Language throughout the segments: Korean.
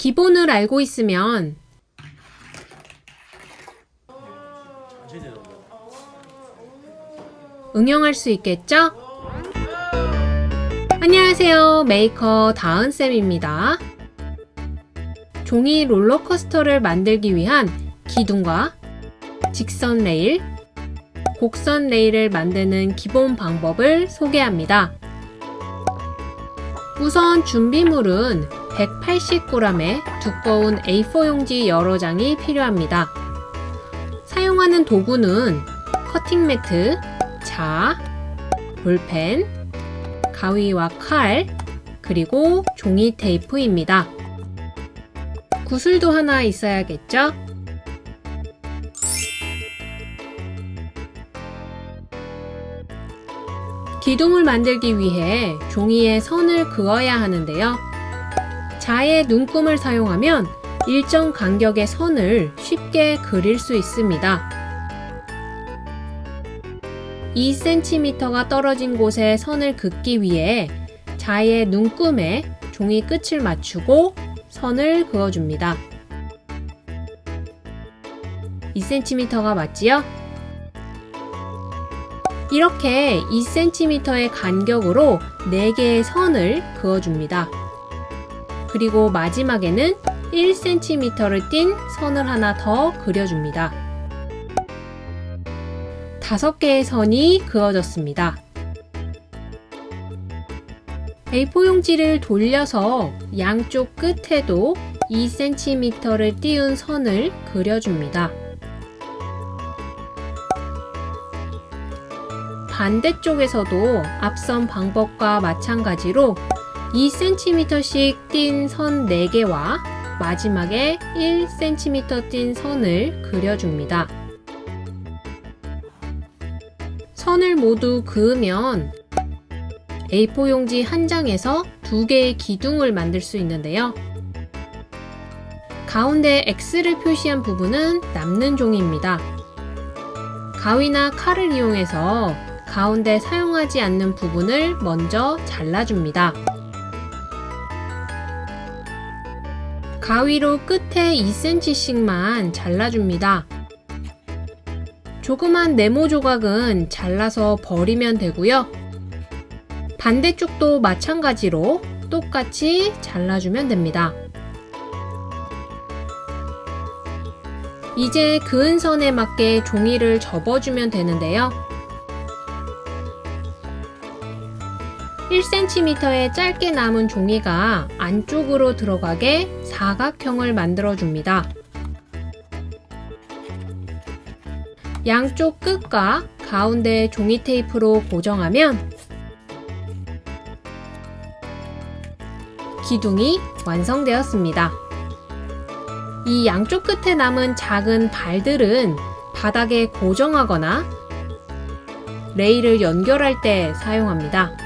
기본을 알고 있으면 응용할 수 있겠죠? 안녕하세요. 메이커 다은쌤입니다. 종이 롤러코스터를 만들기 위한 기둥과 직선 레일, 곡선 레일을 만드는 기본 방법을 소개합니다. 우선 준비물은 180g의 두꺼운 A4 용지 여러 장이 필요합니다. 사용하는 도구는 커팅 매트, 자, 볼펜, 가위와 칼, 그리고 종이 테이프입니다. 구슬도 하나 있어야겠죠? 기둥을 만들기 위해 종이에 선을 그어야 하는데요. 자의 눈금을 사용하면 일정 간격의 선을 쉽게 그릴 수 있습니다. 2cm가 떨어진 곳에 선을 긋기 위해 자의 눈금에 종이 끝을 맞추고 선을 그어줍니다. 2cm가 맞지요? 이렇게 2cm의 간격으로 4개의 선을 그어줍니다. 그리고 마지막에는 1cm를 띈 선을 하나 더 그려줍니다. 5개의 선이 그어졌습니다. A4 용지를 돌려서 양쪽 끝에도 2cm를 띄운 선을 그려줍니다. 반대쪽에서도 앞선 방법과 마찬가지로 2cm씩 띈 선 4개와 마지막에 1cm 띈 선을 그려줍니다. 선을 모두 그으면 A4 용지 한 장에서 두 개의 기둥을 만들 수 있는데요. 가운데 X를 표시한 부분은 남는 종이입니다. 가위나 칼을 이용해서 가운데 사용하지 않는 부분을 먼저 잘라줍니다. 가위로 끝에 2cm씩만 잘라줍니다. 조그만 네모 조각은 잘라서 버리면 되고요. 반대쪽도 마찬가지로 똑같이 잘라주면 됩니다. 이제 그은 선에 맞게 종이를 접어주면 되는데요. 1cm의 짧게 남은 종이가 안쪽으로 들어가게 사각형을 만들어 줍니다. 양쪽 끝과 가운데 종이 테이프로 고정하면 기둥이 완성되었습니다. 이 양쪽 끝에 남은 작은 발들은 바닥에 고정하거나 레일을 연결할 때 사용합니다.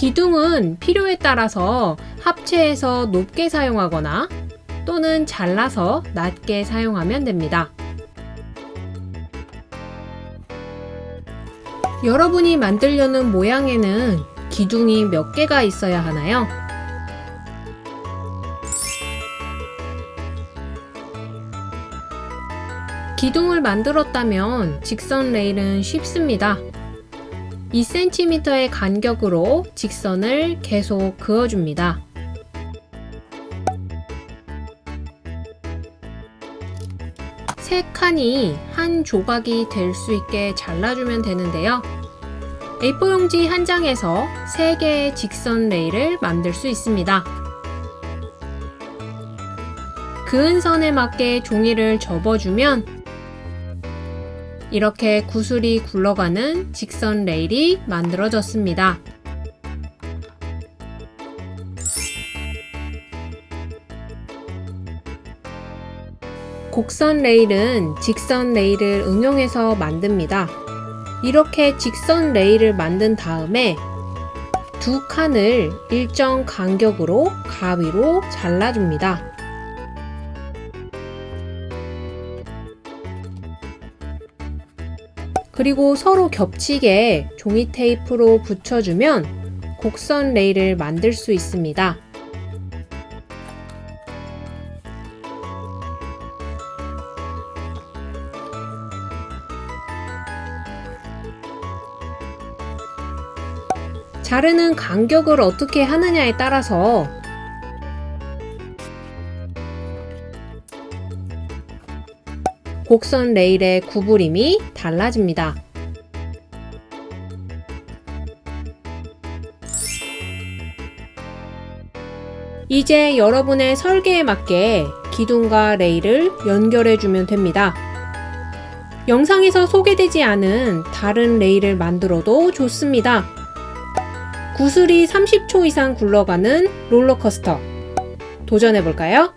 기둥은 필요에 따라서 합체해서 높게 사용하거나 또는 잘라서 낮게 사용하면 됩니다. 여러분이 만들려는 모양에는 기둥이 몇 개가 있어야 하나요? 기둥을 만들었다면 직선 레일은 쉽습니다. 2cm의 간격으로 직선을 계속 그어줍니다. 세 칸이 한 조각이 될 수 있게 잘라주면 되는데요. A4 용지 한 장에서 3개의 직선 레일을 만들 수 있습니다. 그은 선에 맞게 종이를 접어주면 이렇게 구슬이 굴러가는 직선 레일이 만들어졌습니다. 곡선 레일은 직선 레일을 응용해서 만듭니다. 이렇게 직선 레일을 만든 다음에 두 칸을 일정 간격으로 가위로 잘라줍니다. 그리고 서로 겹치게 종이 테이프로 붙여주면 곡선 레일을 만들 수 있습니다. 자르는 간격을 어떻게 하느냐에 따라서 곡선 레일의 구부림이 달라집니다. 이제 여러분의 설계에 맞게 기둥과 레일을 연결해 주면 됩니다. 영상에서 소개되지 않은 다른 레일을 만들어도 좋습니다. 구슬이 30초 이상 굴러가는 롤러코스터. 도전해 볼까요?